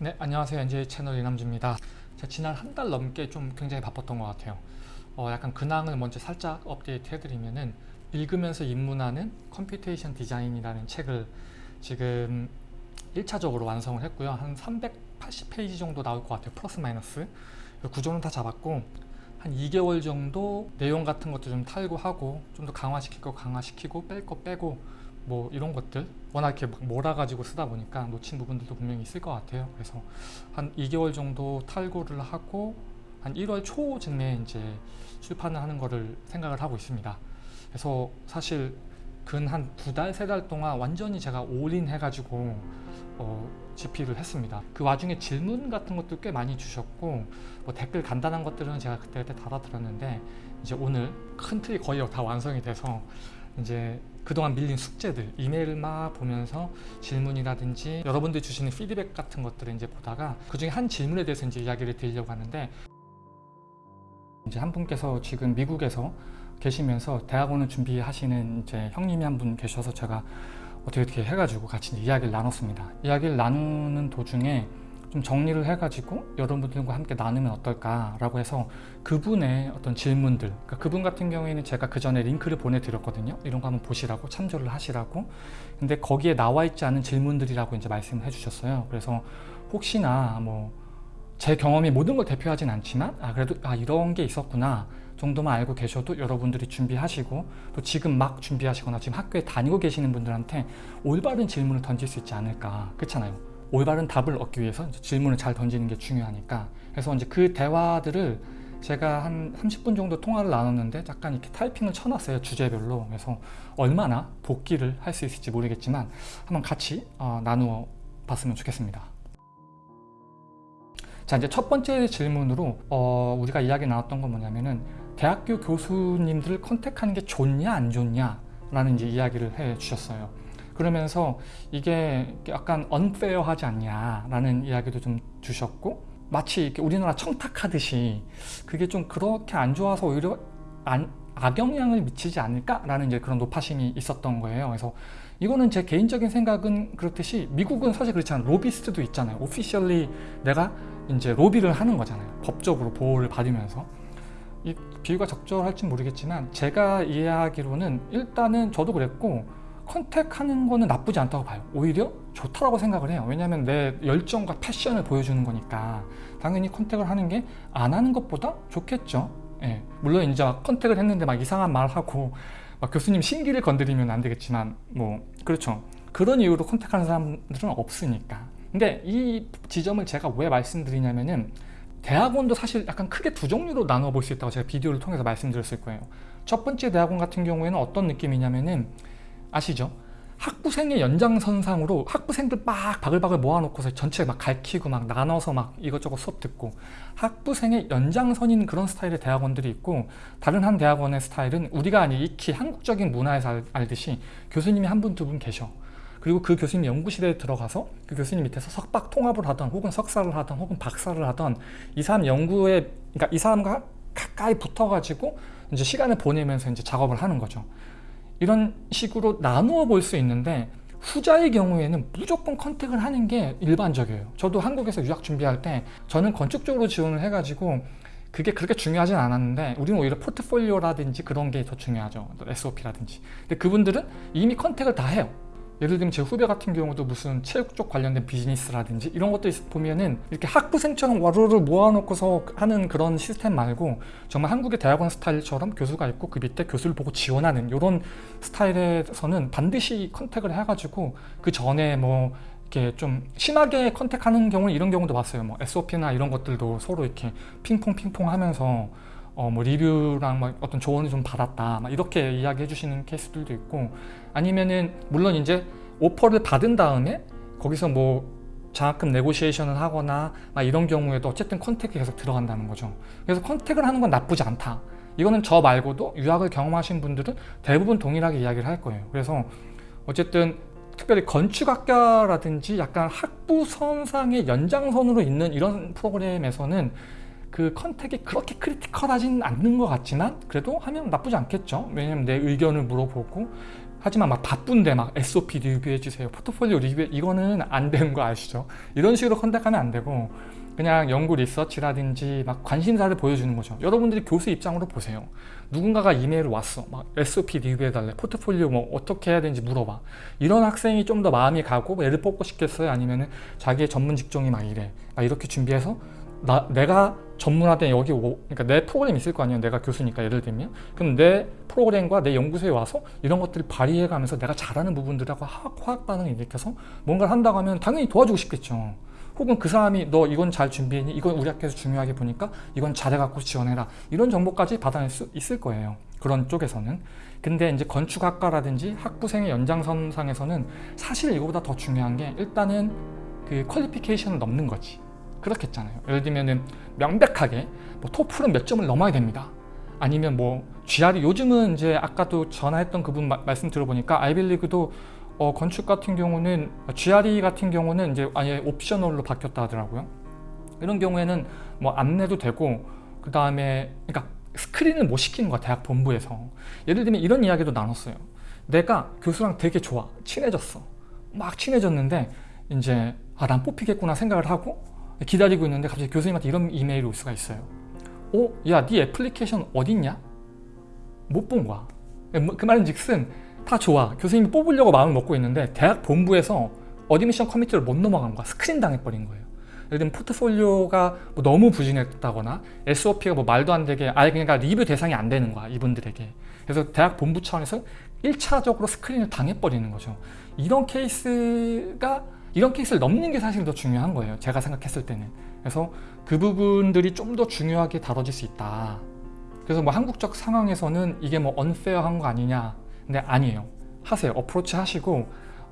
네 안녕하세요. NJ 채널 이남주입니다. 제가 지난 한 달 넘게 좀 굉장히 바빴던 것 같아요. 어, 약간 근황을 먼저 살짝 업데이트 해드리면은 읽으면서 입문하는 computation 디자인이라는 책을 지금 1차적으로 완성을 했고요. 한 380페이지 정도 나올 것 같아요. 플러스 마이너스. 구조는 다 잡았고 한 2개월 정도 내용 같은 것도 좀 탈고하고 좀 더 강화시킬 거 강화시키고 뺄 거 빼고 뭐 이런 것들 워낙 이렇게 막 몰아가지고 쓰다 보니까 놓친 부분들도 분명히 있을 것 같아요. 그래서 한 2개월 정도 탈구를 하고 한 1월 초쯤에 이제 출판을 하는 거를 생각을 하고 있습니다. 그래서 사실 근 한 두 달, 세 달 동안 완전히 제가 올인 해가지고 어, 집필을 했습니다. 그 와중에 질문 같은 것도 꽤 많이 주셨고 뭐 댓글 간단한 것들은 제가 그때그때 달아드렸는데 이제 오늘 큰 틀이 거의 다 완성이 돼서 이제 그동안 밀린 숙제들 이메일을 막 보면서 질문이라든지 여러분들이 주시는 피드백 같은 것들을 이제 보다가 그 중에 한 질문에 대해서 이제 이야기를 드리려고 하는데 이제 한 분께서 지금 미국에서 계시면서 대학원을 준비하시는 이제 형님이 한 분 계셔서 제가 어떻게 어떻게 해가지고 같이 이야기를 나눴습니다. 이야기를 나누는 도중에 좀 정리를 해가지고 여러분들과 함께 나누면 어떨까라고 해서 그분의 어떤 질문들 그러니까 그분 같은 경우에는 제가 그 전에 링크를 보내드렸거든요. 이런 거 한번 보시라고 참조를 하시라고. 근데 거기에 나와 있지 않은 질문들이라고 이제 말씀을 해주셨어요. 그래서 혹시나 뭐 제 경험이 모든 걸 대표하진 않지만 아 그래도 아 이런 게 있었구나 정도만 알고 계셔도 여러분들이 준비하시고 또 지금 막 준비하시거나 지금 학교에 다니고 계시는 분들한테 올바른 질문을 던질 수 있지 않을까. 그렇잖아요 올바른 답을 얻기 위해서 질문을 잘 던지는 게 중요하니까. 그래서 이제 그 대화들을 제가 한 30분 정도 통화를 나눴는데 약간 이렇게 타이핑을 쳐놨어요 주제별로. 그래서 얼마나 복귀를 할 수 있을지 모르겠지만 한번 같이 어, 나누어 봤으면 좋겠습니다. 자 이제 첫 번째 질문으로 어, 우리가 이야기 나눴던 건 뭐냐면은 대학교 교수님들을 컨택하는 게 좋냐 안 좋냐 라는 이제 이야기를 해 주셨어요 그러면서 이게 약간 언페어하지 않냐 라는 이야기도 좀 주셨고 마치 이렇게 우리나라 청탁하듯이 그게 좀 그렇게 안 좋아서 오히려 안, 악영향을 미치지 않을까 라는 이제 그런 노파심이 있었던 거예요. 그래서 이거는 제 개인적인 생각은 그렇듯이 미국은 사실 그렇잖아요. 로비스트도 있잖아요. 오피셜리 내가 이제 로비를 하는 거잖아요. 법적으로 보호를 받으면서. 이 비유가 적절할지 모르겠지만 제가 이해하기로는 일단은 저도 그랬고 컨택하는 거는 나쁘지 않다고 봐요. 오히려 좋다고 생각을 해요. 왜냐하면 내 열정과 패션을 보여주는 거니까 당연히 컨택을 하는 게 안 하는 것보다 좋겠죠. 예. 물론 이제 컨택을 했는데 막 이상한 말 하고 막 교수님 신기를 건드리면 안 되겠지만 뭐 그렇죠. 그런 이유로 컨택하는 사람들은 없으니까. 근데 이 지점을 제가 왜 말씀드리냐면은 대학원도 사실 약간 크게 두 종류로 나눠 볼 수 있다고 제가 비디오를 통해서 말씀드렸을 거예요. 첫 번째 대학원 같은 경우에는 어떤 느낌이냐면은 아시죠? 학부생의 연장선상으로 학부생들 막 바글바글 모아놓고서 전체 막 갈키고 막 나눠서 막 이것저것 수업 듣고 학부생의 연장선인 그런 스타일의 대학원들이 있고 다른 한 대학원의 스타일은 우리가 아니 익히 한국적인 문화에서 알 듯이 교수님이 한 분 두분 계셔 그리고 그 교수님 연구실에 들어가서 그 교수님 밑에서 석박 통합을 하던 혹은 석사를 하던 혹은 박사를 하던 이 사람 연구에 그러니까 이 사람과 가까이 붙어가지고 이제 시간을 보내면서 이제 작업을 하는 거죠 이런 식으로 나누어 볼 수 있는데 후자의 경우에는 무조건 컨택을 하는 게 일반적이에요. 저도 한국에서 유학 준비할 때 저는 건축 쪽으로 지원을 해가지고 그게 그렇게 중요하진 않았는데 우리는 오히려 포트폴리오라든지 그런 게 더 중요하죠. SOP라든지. 근데 그분들은 이미 contact을 다 해요 예를 들면 제 후배 같은 경우도 무슨 체육 쪽 관련된 비즈니스라든지 이런 것도 보면은 이렇게 학부생처럼 와르르 모아놓고서 하는 그런 시스템 말고 정말 한국의 대학원 스타일처럼 교수가 있고 그 밑에 교수를 보고 지원하는 이런 스타일에서는 반드시 contact을 해가지고 그 전에 뭐 이렇게 좀 심하게 contact하는 경우는 이런 경우도 봤어요. 뭐 SOP나 이런 것들도 서로 이렇게 핑퐁 핑퐁 하면서 어, 뭐 리뷰랑 막 어떤 조언을 좀 받았다 막 이렇게 이야기해 주시는 케이스들도 있고 아니면은 물론 이제 오퍼를 받은 다음에 거기서 뭐 장학금 negotiation을 하거나 막 이런 경우에도 어쨌든 contact이 계속 들어간다는 거죠. 그래서 contact을 하는 건 나쁘지 않다. 이거는 저 말고도 유학을 경험하신 분들은 대부분 동일하게 이야기를 할 거예요. 그래서 어쨌든 특별히 건축학과라든지 약간 학부 선상의 연장선으로 있는 이런 프로그램에서는 그 contact이 그렇게 critical하진 않는 것 같지만 그래도 하면 나쁘지 않겠죠. 왜냐면 내 의견을 물어보고 하지만 막 바쁜데 막 SOP 리뷰해 주세요. 포트폴리오 리뷰 이거는 안 되는 거 아시죠? 이런 식으로 contact하면 안 되고 그냥 연구 리서치라든지 막 관심사를 보여주는 거죠. 여러분들이 교수 입장으로 보세요. 누군가가 이메일 왔어. 막 SOP 리뷰해 달래. 포트폴리오 뭐 어떻게 해야 되는지 물어봐. 이런 학생이 좀 더 마음이 가고 뭐 애를 뽑고 싶겠어요? 아니면 은 자기의 전문 직종이 막 이래. 막 이렇게 준비해서 나, 내가 전문화된 여기 오, 그러니까 내 프로그램 있을 거 아니에요. 내가 교수니까 예를 들면. 그럼 내 프로그램과 내 연구소에 와서 이런 것들을 발휘해 가면서 내가 잘하는 부분들하고 화학 반응을 일으켜서 뭔가를 한다고 하면 당연히 도와주고 싶겠죠. 혹은 그 사람이 너 이건 잘 준비했니? 이건 우리 학교에서 중요하게 보니까 이건 잘해갖고 지원해라. 이런 정보까지 받아낼 수 있을 거예요. 그런 쪽에서는. 근데 이제 건축학과라든지 학부생의 연장선상에서는 사실 이거보다 더 중요한 게 일단은 그 퀄리피케이션을 넘는 거지 그렇겠잖아요. 예를 들면은 명백하게 뭐 토플은 몇 점을 넘어야 됩니다. 아니면 뭐 GRE 요즘은 이제 아까도 전화했던 그분 마, 말씀 들어보니까 아이빌리그도 어, 건축 같은 경우는 GRE 같은 경우는 이제 아예 옵셔널로 바뀌었다 하더라고요. 이런 경우에는 뭐 안 내도 되고 그 다음에 그러니까 스크린을 못 시키는 거야 대학 본부에서. 예를 들면 이런 이야기도 나눴어요. 내가 교수랑 되게 좋아. 친해졌어. 막 친해졌는데 이제 아 난 뽑히겠구나 생각을 하고 기다리고 있는데 갑자기 교수님한테 이런 이메일이 올 수가 있어요. 어? 야, 네 애플리케이션 어딨냐? 못 본 거야. 뭐, 그 말은 즉슨 다 좋아. 교수님이 뽑으려고 마음을 먹고 있는데 대학 본부에서 admission committee를 못 넘어간 거야. 스크린 당해버린 거예요. 예를 들면 포트폴리오가 뭐 너무 부진했다거나 SOP가 뭐 말도 안 되게 아예 그러니까 리뷰 대상이 안 되는 거야. 이분들에게. 그래서 대학 본부 차원에서 1차적으로 스크린을 당해버리는 거죠. 이런 케이스가 이런 케이스를 넘는 게 사실 더 중요한 거예요. 제가 생각했을 때는. 그래서 그 부분들이 좀 더 중요하게 다뤄질 수 있다. 그래서 뭐 한국적 상황에서는 이게 뭐 언페어한 거 아니냐 근데 아니에요 하세요 어프로치 하시고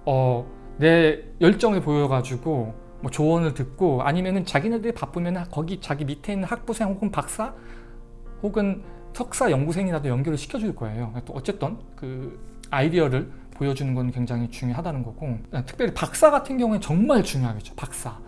어, 내 열정을 보여가지고 뭐 조언을 듣고 아니면은 자기네들이 바쁘면 거기 자기 밑에 있는 학부생 혹은 박사 혹은 석사 연구생이라도 연결을 시켜줄 거예요 또 어쨌든 그 아이디어를 보여주는 건 굉장히 중요하다는 거고 특별히 박사 같은 경우에 정말 중요하겠죠 박사.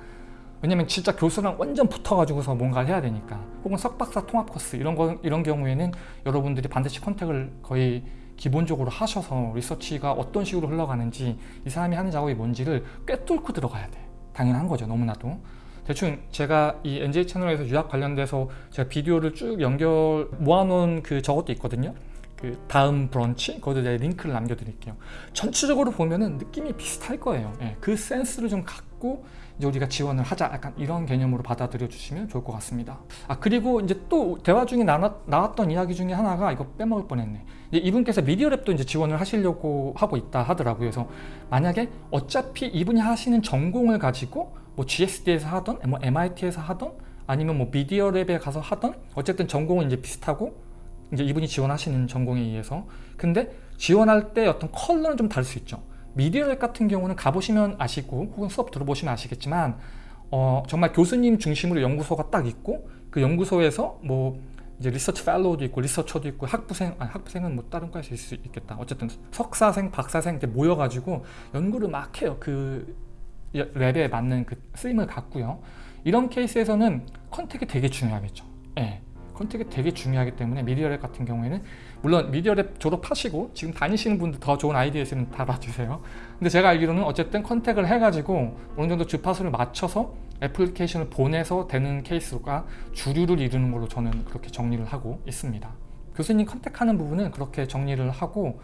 왜냐면 진짜 교수랑 완전 붙어가지고서 뭔가를 해야 되니까. 혹은 석박사 통합 코스 이런 거 이런 경우에는 여러분들이 반드시 컨택을 거의 기본적으로 하셔서 리서치가 어떤 식으로 흘러가는지 이 사람이 하는 작업이 뭔지를 꿰뚫고 들어가야 돼. 당연한 거죠 너무나도. 대충 제가 이 NJ 채널에서 유학 관련돼서 제가 비디오를 쭉 연결 모아놓은 그 저것도 있거든요 그 다음 브런치 거기도 제가 링크를 남겨드릴게요. 전체적으로 보면은 느낌이 비슷할 거예요. 예, 그 센스를 좀 갖고 이제 우리가 지원을 하자. 약간 이런 개념으로 받아들여 주시면 좋을 것 같습니다. 아 그리고 이제 또 대화 중에 나왔, 나왔던 이야기 중에 하나가 이거 빼먹을 뻔했네. 이분께서 미디어랩도 이제 지원을 하시려고 하고 있다 하더라고요. 그래서 만약에 어차피 이분이 하시는 전공을 가지고 뭐 GSD에서 하던 뭐 MIT에서 하던 아니면 뭐 미디어랩에 가서 하던 어쨌든 전공은 이제 비슷하고 이제 이분이 지원하시는 전공에 의해서. 근데 지원할 때 어떤 컬러는 좀 다를 수 있죠. 미디어랩 같은 경우는 가보시면 아시고 혹은 수업 들어보시면 아시겠지만 어, 정말 교수님 중심으로 연구소가 딱 있고 그 연구소에서 뭐 이제 리서치 펠로우도 있고 리서처도 있고 학부생 아니 학부생은 뭐 다른 과에서 있을 수 있겠다. 어쨌든 석사생 박사생 이렇게 모여가지고 연구를 막 해요. 그 lab에 맞는 그 쓰임을 갖고요. 이런 케이스에서는 contact이 되게 중요하겠죠. 예. contact이 되게 중요하기 때문에 미디어랩 같은 경우에는 물론 미디어랩 졸업하시고 지금 다니시는 분들 더 좋은 아이디어 있으면 달아주세요. 근데 제가 알기로는 어쨌든 contact을 해가지고 어느 정도 주파수를 맞춰서 애플리케이션을 보내서 되는 케이스가 주류를 이루는 걸로 저는 그렇게 정리를 하고 있습니다. 교수님 contact하는 부분은 그렇게 정리를 하고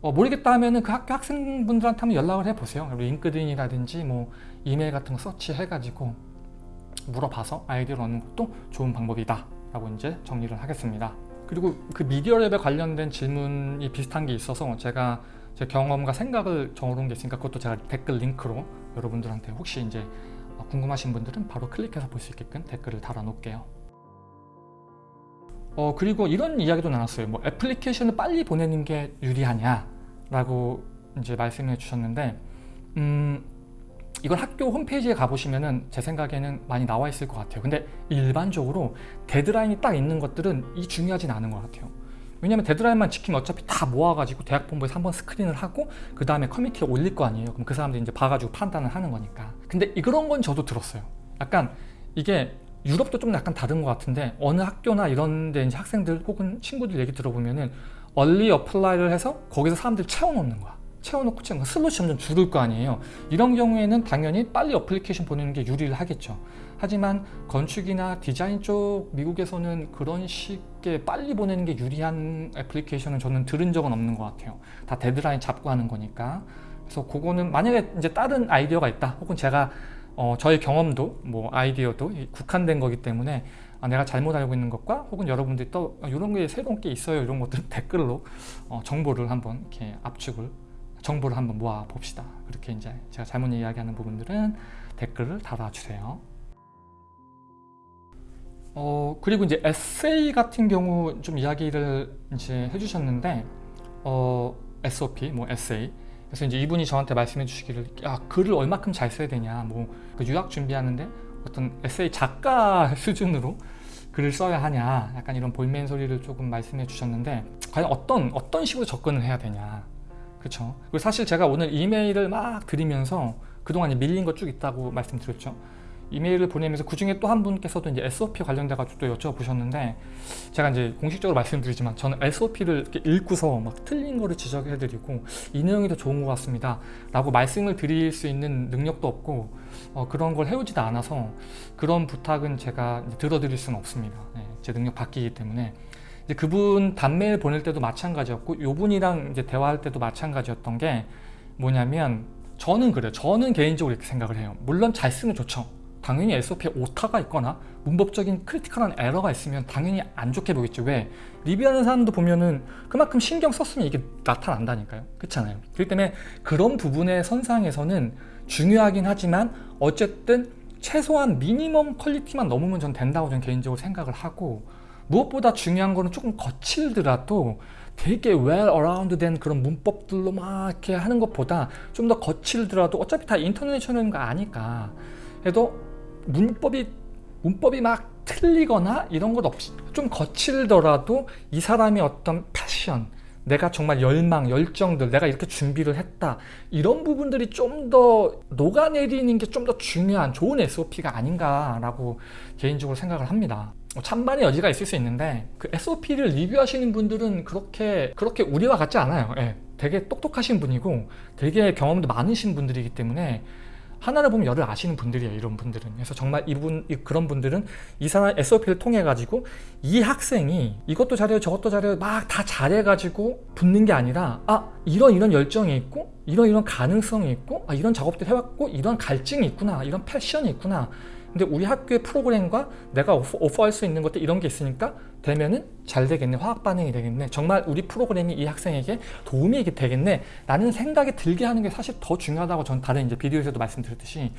어, 모르겠다 하면은 그 학교 학생분들한테 한번 연락을 해보세요. LinkedIn이라든지 뭐 이메일 같은 거 search해가지고 물어봐서 아이디어를 얻는 것도 좋은 방법이다 라고 이제 정리를 하겠습니다. 그리고 그 미디어 랩에 관련된 질문이 비슷한 게 있어서 제가 제 경험과 생각을 적어놓은 게 있으니까 그것도 제가 댓글 링크로 여러분들한테 혹시 이제 궁금하신 분들은 바로 클릭해서 볼 수 있게끔 댓글을 달아 놓을게요. 어 그리고 이런 이야기도 나눴어요. 뭐 애플리케이션을 빨리 보내는 게 유리하냐 라고 이제 말씀해 주셨는데 음 이건 학교 홈페이지에 가보시면 은 제 생각에는 많이 나와 있을 것 같아요. 근데 일반적으로 데드라인이 딱 있는 것들은 이 중요하진 않은 것 같아요. 왜냐면 데드라인만 지키면 어차피 다 모아가지고 대학 본부에서 한번 스크린을 하고 그 다음에 committee에 올릴 거 아니에요. 그럼 그 사람들이 이제 봐가지고 판단을 하는 거니까. 근데 그런 건 저도 들었어요. 약간 이게 유럽도 좀 약간 다른 것 같은데 어느 학교나 이런 데 이제 학생들 혹은 친구들 얘기 들어보면은 early apply를 해서 거기서 사람들 채워놓는 거야 채워놓고 채워 슬롯이 점점 줄을 거 아니에요. 이런 경우에는 당연히 빨리 어플리케이션 보내는 게 유리를 하겠죠. 하지만 건축이나 디자인 쪽 미국에서는 그런 식의 빨리 보내는 게 유리한 애플리케이션은 저는 들은 적은 없는 것 같아요. 다 데드라인 잡고 하는 거니까. 그래서 그거는 만약에 이제 다른 아이디어가 있다 혹은 제가 어, 저의 경험도 뭐 아이디어도 국한된 거기 때문에 아, 내가 잘못 알고 있는 것과 혹은 여러분들이 또 이런 게 새로운 게 있어요 이런 것들 댓글로 어, 정보를 한번 이렇게 압축을 정보를 한번 모아 봅시다. 그렇게 이제 제가 잘못 이야기하는 부분들은 댓글을 달아주세요. 어 그리고 이제 에세이 같은 경우 좀 이야기를 이제 해주셨는데 어 SOP 뭐 에세이. 그래서 이제 이분이 저한테 말씀해 주시기를 야 글을 얼마큼 잘 써야 되냐 뭐 그 유학 준비하는데 어떤 에세이 작가 수준으로 글을 써야 하냐 약간 이런 볼멘 소리를 조금 말씀해 주셨는데 과연 어떤 어떤 식으로 접근을 해야 되냐 그렇죠 그리고 사실 제가 오늘 이메일을 막 드리면서 그동안 밀린 거 쭉 있다고 말씀드렸죠. 이메일을 보내면서 그 중에 또 한 분께서도 이제 SOP 관련돼 가지고 또 여쭤보셨는데 제가 이제 공식적으로 말씀드리지만 저는 SOP를 이렇게 읽고서 막 틀린 거를 지적해 드리고 이 내용이 더 좋은 것 같습니다. 라고 말씀을 드릴 수 있는 능력도 없고 어, 그런 걸 해오지도 않아서 그런 부탁은 제가 들어드릴 수는 없습니다. 네, 제 능력 바뀌기 때문에 이제 그분 단메일 보낼 때도 마찬가지였고 요분이랑 이제 대화할 때도 마찬가지였던 게 뭐냐면 저는 그래요. 저는 개인적으로 이렇게 생각을 해요. 물론 잘 쓰면 좋죠. 당연히 SOP에 오타가 있거나 문법적인 critical한 에러가 있으면 당연히 안 좋게 보겠죠. 왜? 리뷰하는 사람도 보면은 그만큼 신경 썼으면 이게 나타난다니까요. 그렇잖아요. 그렇기 때문에 그런 부분의 선상에서는 중요하긴 하지만 어쨌든 최소한 minimum quality만 넘으면 전 된다고 저는 개인적으로 생각을 하고 무엇보다 중요한 거는 조금 거칠더라도 되게 well rounded 된 그런 문법들로 막 이렇게 하는 것보다 좀 더 거칠더라도 어차피 다 쳐내는 거 아니까 해도 문법이 문법이 막 틀리거나 이런 것 없이 좀 거칠더라도 이 사람이 어떤 패션 내가 정말 열망, 열정들 내가 이렇게 준비를 했다 이런 부분들이 좀 더 녹아내리는 게 좀 더 중요한 좋은 SOP가 아닌가 라고 개인적으로 생각을 합니다. 뭐 찬반의 여지가 있을 수 있는데 그 SOP를 리뷰하시는 분들은 그렇게 그렇게 우리와 같지 않아요. 예, 되게 똑똑하신 분이고 되게 경험도 많으신 분들이기 때문에 하나를 보면 열을 아시는 분들이에요 이런 분들은. 그래서 정말 이분 그런 분들은 이 사람 SOP를 통해 가지고 이 학생이 이것도 잘해요 저것도 잘해요 막 다 잘해 가지고 붙는 게 아니라 아 이런 이런 열정이 있고 이런 이런 가능성이 있고 아 이런 작업들 해왔고 이런 갈증이 있구나 이런 패션이 있구나 근데 우리 학교의 프로그램과 내가 오퍼, 할수 있는 것들 이런 게 있으니까 되면은 잘 되겠네. 화학 반응이 되겠네. 정말 우리 프로그램이 이 학생에게 도움이 되겠네. 라는 생각이 들게 하는 게 사실 더 중요하다고 전 다른 이제 비디오에서도 말씀드렸듯이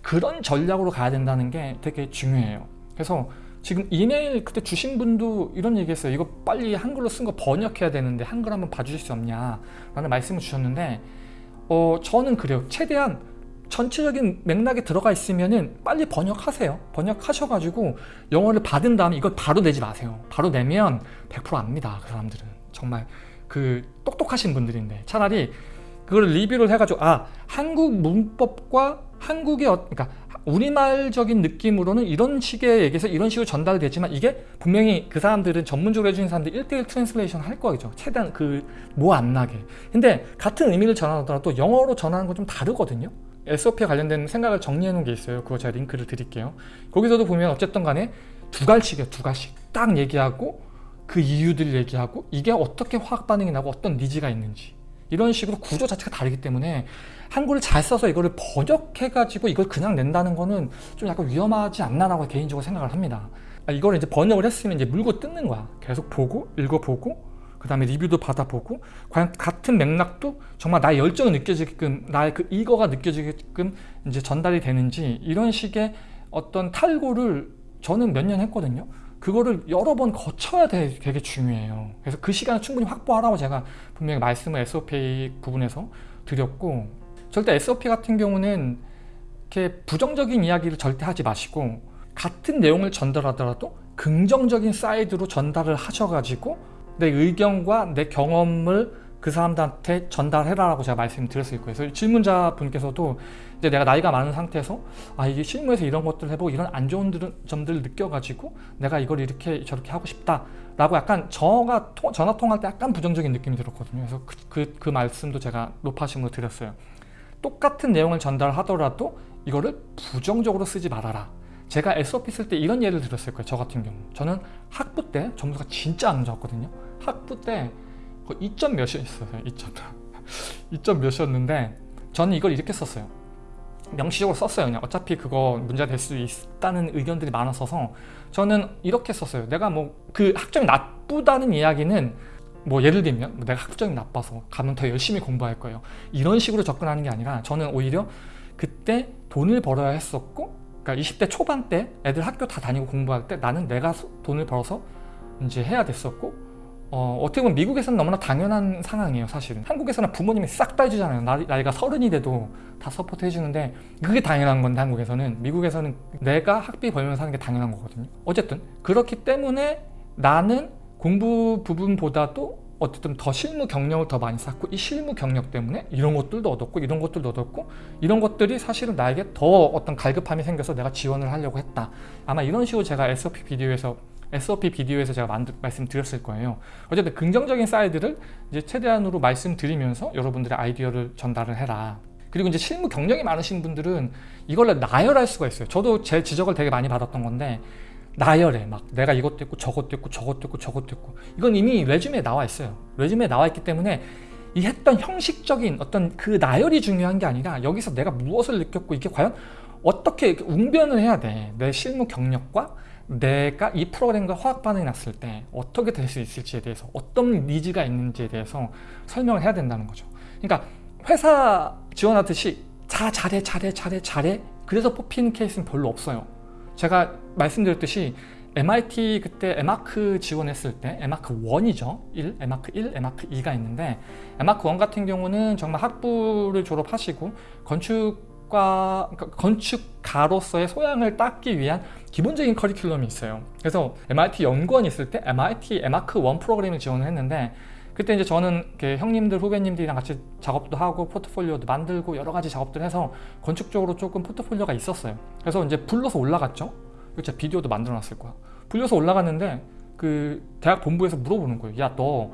그런 전략으로 가야 된다는 게 되게 중요해요. 그래서 지금 이메일 그때 주신 분도 이런 얘기 했어요 이거 빨리 한글로 쓴 거 번역해야 되는데 한글 한번 봐주실 수 없냐? 라는 말씀을 주셨는데 어 저는 그래요. 최대한 전체적인 맥락에 들어가 있으면은 빨리 번역하세요. 번역하셔가지고 영어를 받은 다음에 이걸 바로 내지 마세요. 바로 내면 100% 압니다 그 사람들은. 정말 그 똑똑하신 분들인데. 차라리 그걸 리뷰를 해가지고 아 한국 문법과 한국의 어, 그러니까 우리말적인 느낌으로는 이런 식의 얘기에서 이런 식으로 전달되지만 이게 분명히 그 사람들은 전문적으로 해주는 사람들 1대1 translation 할 거죠. 최대한 그 뭐 안 나게. 근데 같은 의미를 전하더라도 영어로 전하는 건 좀 다르거든요 SOP에 관련된 생각을 정리해 놓은 게 있어요. 그거 제가 링크를 드릴게요. 거기서도 보면 어쨌든 간에 두 갈씩이에요. 두 갈씩. 딱 얘기하고 그 이유들 얘기하고 이게 어떻게 화학 반응이 나고 어떤 니즈가 있는지. 이런 식으로 구조 자체가 다르기 때문에 한글을 잘 써서 이거를 번역해 가지고 이걸 그냥 낸다는 거는 좀 약간 위험하지 않나라고 개인적으로 생각을 합니다. 아, 이걸 이제 번역을 했으면 이제 물고 뜯는 거야. 계속 보고 읽어보고 그 다음에 리뷰도 받아보고 과연 같은 맥락도 정말 나의 열정을 느껴지게끔 나의 그 이거가 느껴지게끔 이제 전달이 되는지 이런 식의 어떤 탈고를 저는 몇 년 했거든요. 그거를 여러 번 거쳐야 되, 되게 중요해요. 그래서 그 시간을 충분히 확보하라고 제가 분명히 말씀을 SOP 부분에서 드렸고 절대 SOP 같은 경우는 이렇게 부정적인 이야기를 절대 하지 마시고 같은 내용을 전달하더라도 긍정적인 사이드로 전달을 하셔가지고 내 의견과 내 경험을 그 사람들한테 전달해라라고 제가 말씀드렸을 거예요. 그래서 질문자 분께서도 이제 내가 나이가 많은 상태에서 아 이게 실무에서 이런 것들 해보고 이런 안 좋은 점들을 느껴가지고 내가 이걸 이렇게 저렇게 하고 싶다라고 약간 저가 통, 전화 통할 때 약간 부정적인 느낌이 들었거든요. 그래서 그, 그, 그 말씀도 제가 높아심으로 드렸어요. 똑같은 내용을 전달하더라도 이거를 부정적으로 쓰지 말아라. 제가 SOP 쓸 때 이런 예를 들었을 거예요. 저 같은 경우. 저는 학부 때 점수가 진짜 안 좋았거든요. 학부 때 2점 몇이었어요. 2점. 2점 몇이었는데 저는 이걸 이렇게 썼어요. 명시적으로 썼어요. 그냥 어차피 그거 문제가 될 수 있다는 의견들이 많았어서 저는 이렇게 썼어요. 내가 뭐 그 학점이 나쁘다는 이야기는 뭐 예를 들면 뭐 내가 학점이 나빠서 가면 더 열심히 공부할 거예요. 이런 식으로 접근하는 게 아니라 저는 오히려 그때 돈을 벌어야 했었고 그러니까 20대 초반 때 애들 학교 다 다니고 공부할 때 나는 내가 돈을 벌어서 이제 해야 됐었고 어, 어떻게 보면 미국에서는 너무나 당연한 상황이에요 사실은. 한국에서는 부모님이 싹 다 해주잖아요. 나이, 나이 가 서른이 돼도 다 서포트 해주는데 그게 당연한 건데 한국에서는. 미국에서는 내가 학비 벌면서 하는 게 당연한 거거든요. 어쨌든 그렇기 때문에 나는 공부 부분보다도 어쨌든 더 실무 경력을 더 많이 쌓고 이 실무 경력 때문에 이런 것들도 얻었고 이런 것들도 얻었고 이런 것들이 사실은 나에게 더 어떤 갈급함이 생겨서 내가 지원을 하려고 했다. 아마 이런 식으로 제가 SOP 비디오에서 SOP 비디오에서 제가 만들, 말씀드렸을 거예요. 어쨌든 긍정적인 사이드를 이제 최대한으로 말씀드리면서 여러분들의 아이디어를 전달을 해라. 그리고 이제 실무 경력이 많으신 분들은 이걸 나열할 수가 있어요. 저도 제 지적을 되게 많이 받았던 건데 나열해. 막 내가 이것도 했고 저것도 했고 저것도 했고 저것도 했고. 이건 이미 résumé에 나와 있어요. résumé에 나와 있기 때문에 이 했던 형식적인 어떤 그 나열이 중요한 게 아니라 여기서 내가 무엇을 느꼈고 이게 과연 어떻게 웅변을 해야 돼 내 실무 경력과 내가 이 프로그램과 화학 반응이 났을 때 어떻게 될 수 있을지에 대해서 어떤 needs가 있는지에 대해서 설명을 해야 된다는 거죠. 그러니까 회사 지원하듯이 자 잘해 잘해 잘해 잘해. 그래서 뽑히는 케이스는 별로 없어요. 제가 말씀드렸듯이 MIT 그때 에마크 지원했을 때 에마크 1이죠. 1, 에마크 1, 에마크 2가 있는데 에마크 1 같은 경우는 정말 학부를 졸업하시고 건축 과 그러니까 건축가로서의 소양을 닦기 위한 기본적인 커리큘럼이 있어요. 그래서 MIT 연구원 있을 때 MIT 에마크 1 프로그램을 지원을 했는데 그때 이제 저는 형님들 후배님들이랑 같이 작업도 하고 포트폴리오도 만들고 여러 가지 작업들 해서 건축적으로 조금 포트폴리오가 있었어요. 그래서 이제 불러서 올라갔죠. 제가 비디오도 만들어 놨을 거야. 불려서 올라갔는데 그 대학 본부에서 물어보는 거예요 야너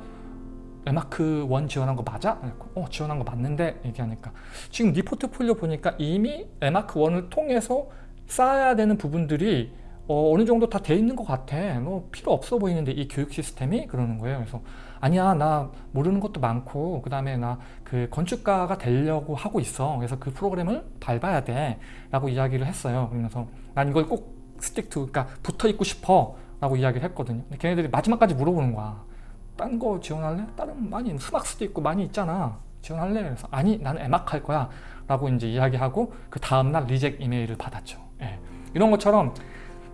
에마크 1 지원한 거 맞아? 어 지원한 거 맞는데? 얘기하니까. 지금 네 포트폴리오 보니까 이미 에마크 1을 통해서 쌓아야 되는 부분들이 어, 느 정도 다 돼 있는 것 같아. 뭐 필요 없어 보이는데 이 교육 시스템이? 그러는 거예요. 그래서 아니야 나 모르는 것도 많고 그 다음에 나 그 건축가가 되려고 하고 있어. 그래서 그 프로그램을 밟아야 돼. 라고 이야기를 했어요. 그러면서 난 이걸 꼭 stick to 그러니까 붙어 있고 싶어. 라고 이야기를 했거든요. 근데 걔네들이 마지막까지 물어보는 거야 딴 거 지원할래? 다른 많이 SMArchS도 있고 많이 있잖아. 지원할래? 그래서 아니 나는 에막 할 거야. 라고 이제 이야기하고 그 다음날 reject 이메일을 받았죠. 예. 이런 것처럼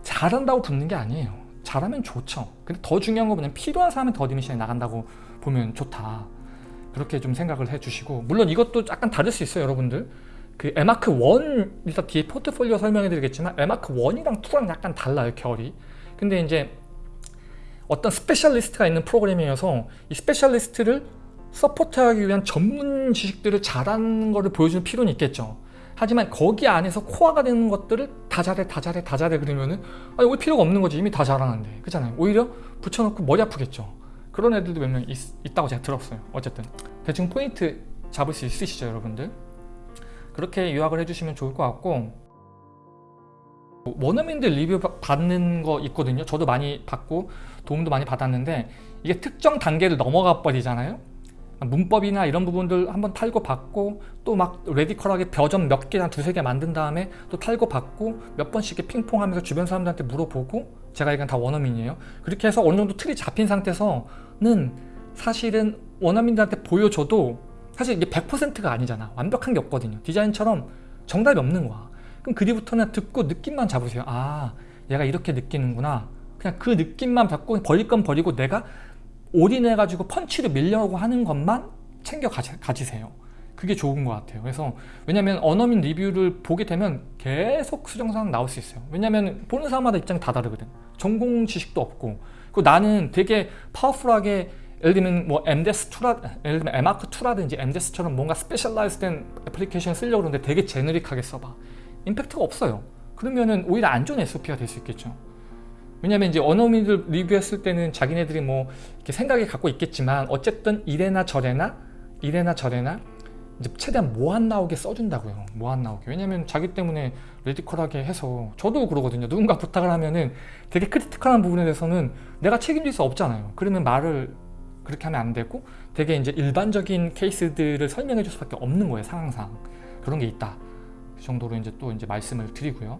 잘한다고 붙는 게 아니에요. 잘하면 좋죠. 근데 더 중요한 거 뭐냐면 필요한 사람한테 admission이 나간다고 보면 좋다. 그렇게 좀 생각을 해주시고. 물론 이것도 약간 다를 수 있어요 여러분들. 그 에마크 1 일단 뒤에 포트폴리오 설명해 드리겠지만 에마크 1이랑 2랑 약간 달라요 결이. 근데 이제 어떤 스페셜리스트가 있는 프로그램이어서 이 스페셜리스트를 support하기 위한 전문 지식들을 잘하는 것을 보여주는 필요는 있겠죠. 하지만 거기 안에서 코어가 되는 것들을 다 잘해 다 잘해 다 잘해 그러면은 아 여기 필요가 없는 거지. 이미 다 잘하는데 그렇잖아요. 오히려 붙여놓고 머리 아프겠죠. 그런 애들도 몇 명 있다고 제가 들었어요. 어쨌든. 대충 포인트 잡을 수 있으시죠 여러분들? 그렇게 요약을 해주시면 좋을 것 같고 원어민들 리뷰 받는 거 있거든요. 저도 많이 받고 도움도 많이 받았는데 이게 특정 단계를 넘어가 버리잖아요. 문법이나 이런 부분들 한번 탈고 받고 또 막 레디컬하게 벼점 몇 개, 한 두세 개 만든 다음에 또 탈고 받고 몇 번씩 핑퐁하면서 주변 사람들한테 물어보고 제가 이건 다 원어민이에요. 그렇게 해서 어느 정도 틀이 잡힌 상태에서는 사실은 원어민들한테 보여줘도 사실 이게 100%가 아니잖아. 완벽한 게 없거든요. 디자인처럼 정답이 없는 거야 그럼 그 뒤부터는 듣고 느낌만 잡으세요 아 얘가 이렇게 느끼는구나 그냥 그 느낌만 받고 버릴 건 버리고 내가 올인해가지고 펀치를 밀려고 하는 것만 챙겨 가지, 가지세요. 그게 좋은 것 같아요. 그래서 왜냐면 원어민 리뷰를 보게 되면 계속 수정사항 나올 수 있어요. 왜냐면 보는 사람마다 입장이 다 다르거든. 전공 지식도 없고 그리고 나는 되게 파워풀하게 예를 들면 뭐 MDES2라 예를 들면 에마크2라든지 MDES처럼 뭔가 specialize된 애플리케이션 쓰려고 그러는데 되게 generic하게 써봐 임팩트가 없어요. 그러면은 오히려 안 좋은 SOP가 될 수 있겠죠. 왜냐면 이제 원어민들 리뷰했을 때는 자기네들이 뭐 이렇게 생각이 갖고 있겠지만 어쨌든 이래나 저래나 이래나 저래나 이제 최대한 뭐 안 나오게 써준다고요. 뭐 안 나오게. 왜냐면 자기 때문에 radical하게 해서 저도 그러거든요. 누군가 부탁을 하면은 되게 critical한 부분에 대해서는 내가 책임질 수 없잖아요. 그러면 말을 그렇게 하면 안 되고 되게 이제 일반적인 케이스들을 설명해 줄 수밖에 없는 거예요 상황상. 그런 게 있다 그 정도로 이제 또 이제 말씀을 드리고요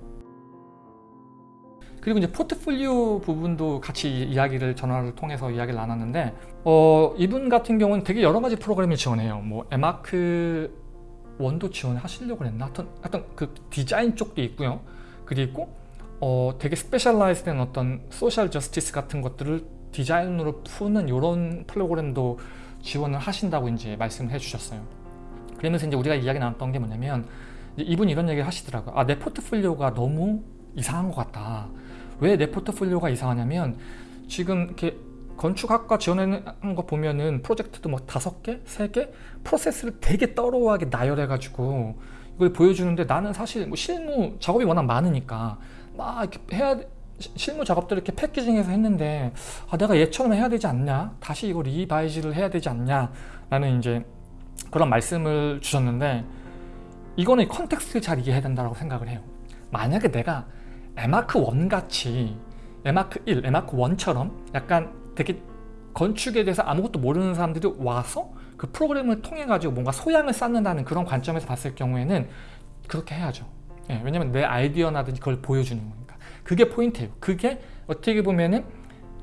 그리고 이제 포트폴리오 부분도 같이 이야기를 전화를 통해서 이야기를 나눴는데 어, 이분 같은 경우는 되게 여러 가지 프로그램을 지원해요 뭐 M.Arch one도 지원하시려고 했나? 하여튼, 하여튼 그 디자인 쪽도 있고요 그리고 어, 되게 specialize 된 어떤 social justice 같은 것들을 디자인으로 푸는 이런 프로그램도 지원을 하신다고 이제 말씀을 해주셨어요. 그러면서 이제 우리가 이야기 나눴던 게 뭐냐면 이분이 이런 얘기를 하시더라고요. 아, 내 포트폴리오가 너무 이상한 것 같다. 왜 내 포트폴리오가 이상하냐면 지금 이렇게 건축학과 지원하는 거 보면은 프로젝트도 뭐 다섯 개, 세 개, 프로세스를 되게 떨어하게 나열해가지고 이걸 보여주는데 나는 사실 뭐 실무 작업이 워낙 많으니까 막 이렇게 해야 실무 작업들을 이렇게 패키징해서 했는데 아, 내가 얘처럼 해야 되지 않냐 다시 이거 revise를 해야 되지 않냐 라는 이제 그런 말씀을 주셨는데 이거는 context를 잘 이해해야 된다고 생각을 해요. 만약에 내가 에마크 1 같이 에마크 1, 에마크 1처럼 약간 되게 건축에 대해서 아무것도 모르는 사람들이 와서 그 프로그램을 통해 가지고 뭔가 소양을 쌓는다는 그런 관점에서 봤을 경우에는 그렇게 해야죠. 예, 왜냐면 내 아이디어나든지 그걸 보여주는 거니까. 그게 포인트예요. 그게 어떻게 보면은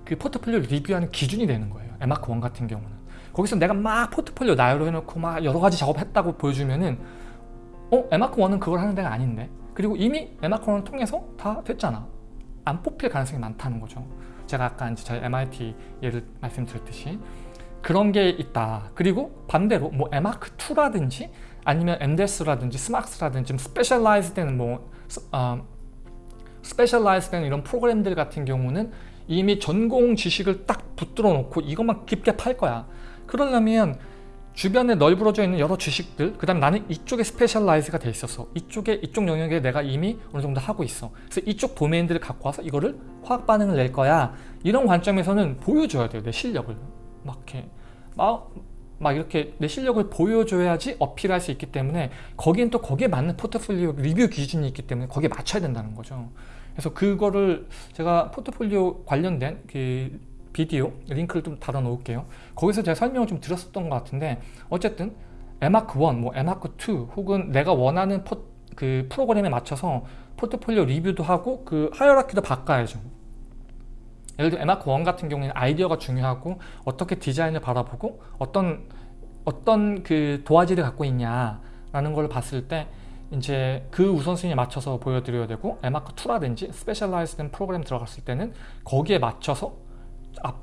그 포트폴리오 리뷰하는 기준이 되는 거예요. 에마크 1 같은 경우는. 거기서 내가 막 포트폴리오 나열을 해놓고 막 여러 가지 작업했다고 보여주면은 어? 에마크 1은 그걸 하는 데가 아닌데? 그리고 이미 에마크 1을 통해서 다 됐잖아. 안 뽑힐 가능성이 많다는 거죠. 제가 아까 이제 저희 MIT 예를 말씀드렸듯이 그런 게 있다. 그리고 반대로 뭐 에마크 2라든지 아니면 MDES라든지 SMArchS라든지 좀 specialize 되는 뭐 어, specialize 되는 이런 프로그램들 같은 경우는 이미 전공 지식을 딱 붙들어 놓고 이것만 깊게 팔 거야. 그러려면 주변에 널브러져 있는 여러 지식들 그 다음에 나는 이쪽에 specialize가 돼 있어서 이쪽에 이쪽 영역에 내가 이미 어느 정도 하고 있어. 그래서 이쪽 도메인들을 갖고 와서 이거를 화학 반응을 낼 거야. 이런 관점에서는 보여줘야 돼요 내 실력을. 막 이렇게 막, 막 이렇게 내 실력을 보여줘야지 어필할 수 있기 때문에 거기엔 또 거기에 맞는 포트폴리오 리뷰 기준이 있기 때문에 거기에 맞춰야 된다는 거죠. 그래서 그거를 제가 포트폴리오 관련된 그 비디오 링크를 좀 달아 놓을게요. 거기서 제가 설명을 좀 드렸었던 것 같은데 어쨌든 에마크 1, 뭐 에마크 2 혹은 내가 원하는 포, 그 프로그램에 맞춰서 포트폴리오 리뷰도 하고 그 hierarchy도 바꿔야죠. 예를 들어 에마크 1 같은 경우에는 아이디어가 중요하고 어떻게 디자인을 바라보고 어떤 어떤 그 도화지를 갖고 있냐 라는 걸 봤을 때 이제 그 우선순위에 맞춰서 보여드려야 되고 M.Arch 2라든지 specialized된 프로그램 들어갔을 때는 거기에 맞춰서 앞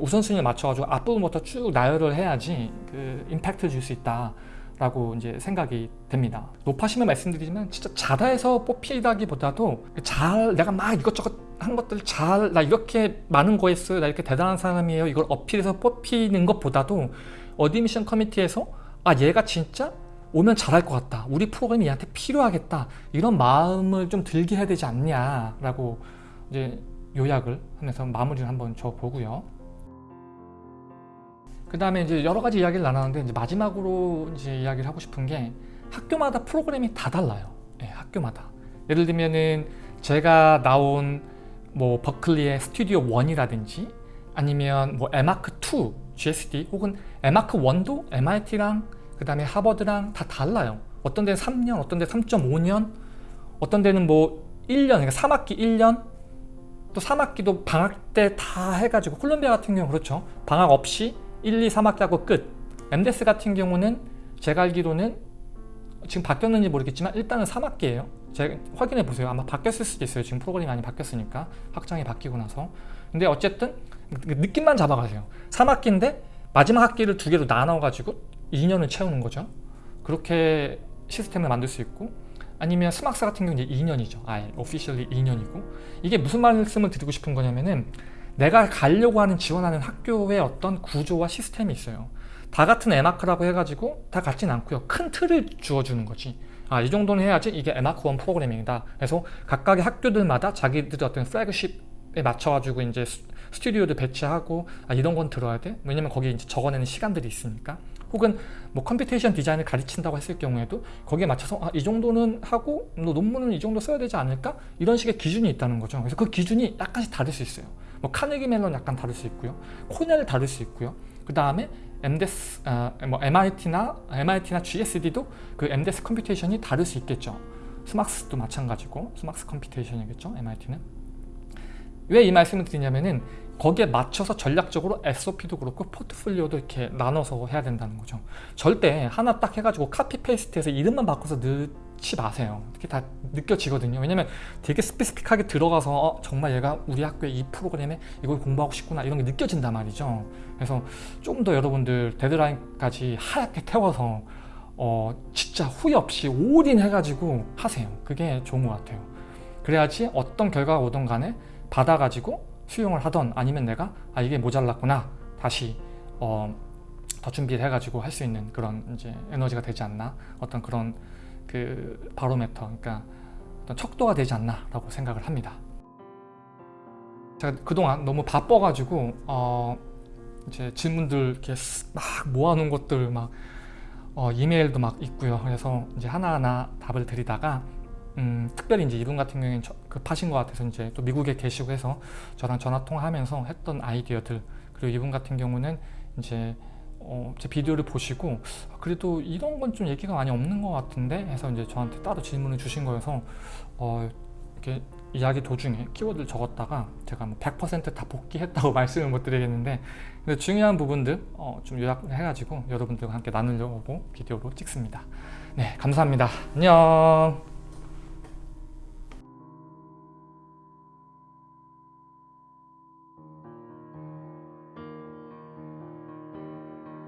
우선순위에 맞춰가지고 앞부분부터 쭉 나열을 해야지 그 임팩트 줄 수 있다 라고 이제 생각이 됩니다. 노파심에 말씀드리지만 진짜 잘해서 뽑히다기보다도 잘 내가 막 이것저것 한 것들 잘 나 이렇게 많은 거 했어요. 나 이렇게 대단한 사람이에요. 이걸 어필해서 뽑히는 것보다도 어디 미션 커미티에서 아 얘가 진짜 오면 잘할 것 같다. 우리 프로그램이 얘한테 필요하겠다. 이런 마음을 좀 들게 해야 되지 않냐 라고 이제 요약을 하면서 마무리를 한번 줘보고요. 그 다음에 이제 여러 가지 이야기를 나눴는데 이제 마지막으로 이제 이야기를 하고 싶은 게 학교마다 프로그램이 다 달라요. 네, 학교마다. 예를 들면은 제가 나온 뭐 버클리의 스튜디오 1이라든지 아니면 뭐 에마크 2 GSD 혹은 에마크 1도 MIT랑 그 다음에 하버드랑 다 달라요. 어떤 데는 3년 어떤 데 3.5년 어떤 데는 뭐 1년 그러니까 3학기 1년 또 3학기도 방학 때 다 해가지고 콜롬비아 같은 경우 그렇죠. 방학 없이 1, 2, 3학기 하고 끝. MDES 같은 경우는 제가 알기로는 지금 바뀌었는지 모르겠지만 일단은 3학기예요. 제가 확인해 보세요. 아마 바뀌었을 수도 있어요. 지금 프로그램이 많이 바뀌었으니까. 확장이 바뀌고 나서. 근데 어쨌든 그 느낌만 잡아가세요. 3학기인데 마지막 학기를 두 개로 나눠 가지고 2년을 채우는 거죠. 그렇게 시스템을 만들 수 있고 아니면 SMArchS 같은 경우는 이제 2년이죠 아예 officially 2년이고 이게 무슨 말씀을 드리고 싶은 거냐면은 내가 가려고 하는 지원하는 학교의 어떤 구조와 시스템이 있어요. 다 같은 M.Arch라고 해가지고 다 같진 않고요. 큰 틀을 주어주는 거지. 아, 이 정도는 해야지 이게 M.Arch one 프로그램이다. 그래서 각각의 학교들마다 자기들의 어떤 flagship에 맞춰가지고 이제 스- 스튜디오도 배치하고 아, 이런 건 들어야 돼. 왜냐면 거기에 이제 적어내는 시간들이 있으니까. 혹은 뭐 computation 디자인을 가르친다고 했을 경우에도 거기에 맞춰서 아, 이 정도는 하고 너 논문은 이 정도 써야 되지 않을까? 이런 식의 기준이 있다는 거죠. 그래서 그 기준이 약간씩 다를 수 있어요. 뭐 카네기 멜론 약간 다를 수 있고요. 코넬 다를 수 있고요. 그 다음에 MDES, 아, 뭐 MIT나 MIT나 GSD도 그 MDES 컴퓨테이션이 다를 수 있겠죠. SMArchS도 마찬가지고 SMArchS computation이겠죠. MIT는 왜 이 말씀을 드리냐면은 거기에 맞춰서 전략적으로 SOP도 그렇고 포트폴리오도 이렇게 나눠서 해야 된다는 거죠. 절대 하나 딱 해가지고 카피 페이스트해서 이름만 바꿔서 넣지 마세요. 그게 다 느껴지거든요. 왜냐면 되게 스페시픽하게 들어가서 어, 정말 얘가 우리 학교의 이 프로그램에 이걸 공부하고 싶구나 이런 게 느껴진단 말이죠. 그래서 좀 더 여러분들 데드라인까지 하얗게 태워서 어, 진짜 후회 없이 올인해가지고 하세요. 그게 좋은 것 같아요. 그래야지 어떤 결과가 오든 간에 받아가지고 수용을 하던 아니면 내가 아 이게 모자랐구나 다시 어, 더 준비를 해가지고 할 수 있는 그런 이제 에너지가 되지 않나 어떤 그런 그 바로메터 그러니까 어떤 척도가 되지 않나 라고 생각을 합니다. 제가 그동안 너무 바빠가지고 어, 이제 질문들 이렇게 쓰- 막 모아놓은 것들 막 어, 이메일도 막 있고요. 그래서 이제 하나하나 답을 드리다가 음, 특별히 이제 이분 같은 경우에는 저- 급하신 것 같아서 이제 또 미국에 계시고 해서 저랑 전화 통화하면서 했던 아이디어들 그리고 이분 같은 경우는 이제 어, 제 비디오를 보시고 아, 그래도 이런 건 좀 얘기가 많이 없는 것 같은데 해서 이제 저한테 따로 질문을 주신 거여서 어, 이렇게 이야기 도중에 키워드를 적었다가 제가 뭐 100%다 복귀했다고 말씀을 못 드리겠는데 근데 중요한 부분들 어, 좀 요약해가지고 여러분들과 함께 나누려고 비디오로 찍습니다. 네, 감사합니다. 안녕.